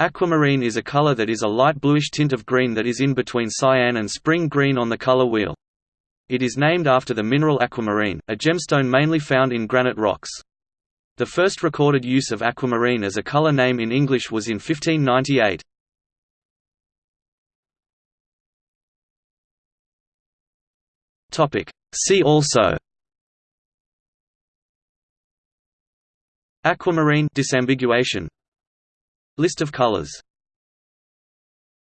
Aquamarine is a color that is a light bluish tint of green that is in between cyan and spring green on the color wheel. It is named after the mineral aquamarine, a gemstone mainly found in granite rocks. The first recorded use of aquamarine as a color name in English was in 1598. See also Aquamarine disambiguation List of colors